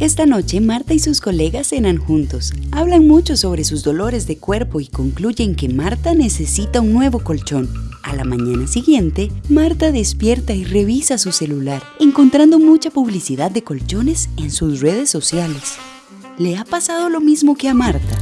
Esta noche Marta y sus colegas cenan juntos. Hablan mucho sobre sus dolores de cuerpo y concluyen que Marta necesita un nuevo colchón. A la mañana siguiente, Marta despierta y revisa su celular, encontrando mucha publicidad de colchones en sus redes sociales. ¿Le ha pasado lo mismo que a Marta?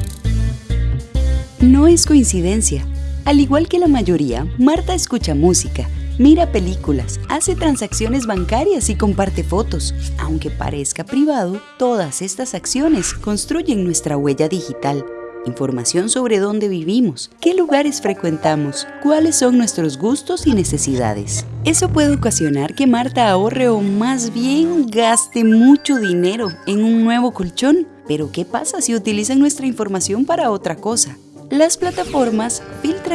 No es coincidencia. Al igual que la mayoría, Marta escucha música, mira películas, hace transacciones bancarias y comparte fotos. Aunque parezca privado, todas estas acciones construyen nuestra huella digital. Información sobre dónde vivimos, qué lugares frecuentamos, cuáles son nuestros gustos y necesidades. Eso puede ocasionar que Marta ahorre o más bien gaste mucho dinero en un nuevo colchón. Pero ¿qué pasa si utilizan nuestra información para otra cosa? Las plataformas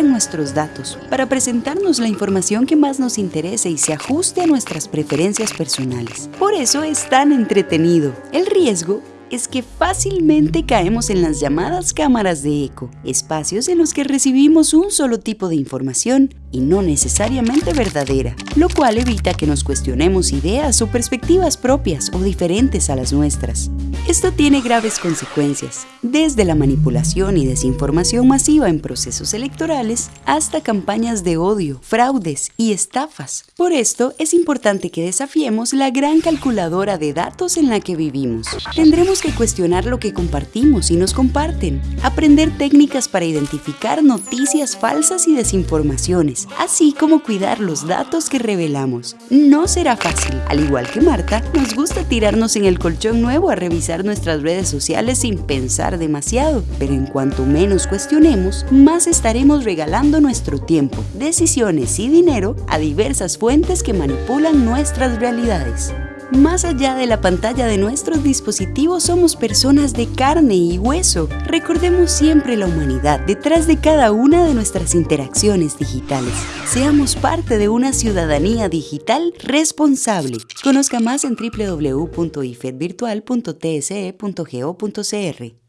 nuestros datos para presentarnos la información que más nos interese y se ajuste a nuestras preferencias personales. Por eso es tan entretenido. El riesgo es que fácilmente caemos en las llamadas cámaras de eco, espacios en los que recibimos un solo tipo de información y no necesariamente verdadera, lo cual evita que nos cuestionemos ideas o perspectivas propias o diferentes a las nuestras. Esto tiene graves consecuencias, desde la manipulación y desinformación masiva en procesos electorales hasta campañas de odio, fraudes y estafas. Por esto, es importante que desafiemos la gran calculadora de datos en la que vivimos. Tendremos que cuestionar lo que compartimos y nos comparten, aprender técnicas para identificar noticias falsas y desinformaciones, así como cuidar los datos que revelamos. No será fácil. Al igual que Marta, nos gusta tirarnos en el colchón nuevo a revisar nuestras redes sociales sin pensar demasiado, pero en cuanto menos cuestionemos, más estaremos regalando nuestro tiempo, decisiones y dinero a diversas fuentes que manipulan nuestras realidades. Más allá de la pantalla de nuestros dispositivos somos personas de carne y hueso. Recordemos siempre la humanidad detrás de cada una de nuestras interacciones digitales. Seamos parte de una ciudadanía digital responsable. Conozca más en www.ifedvirtual.tse.go.cr.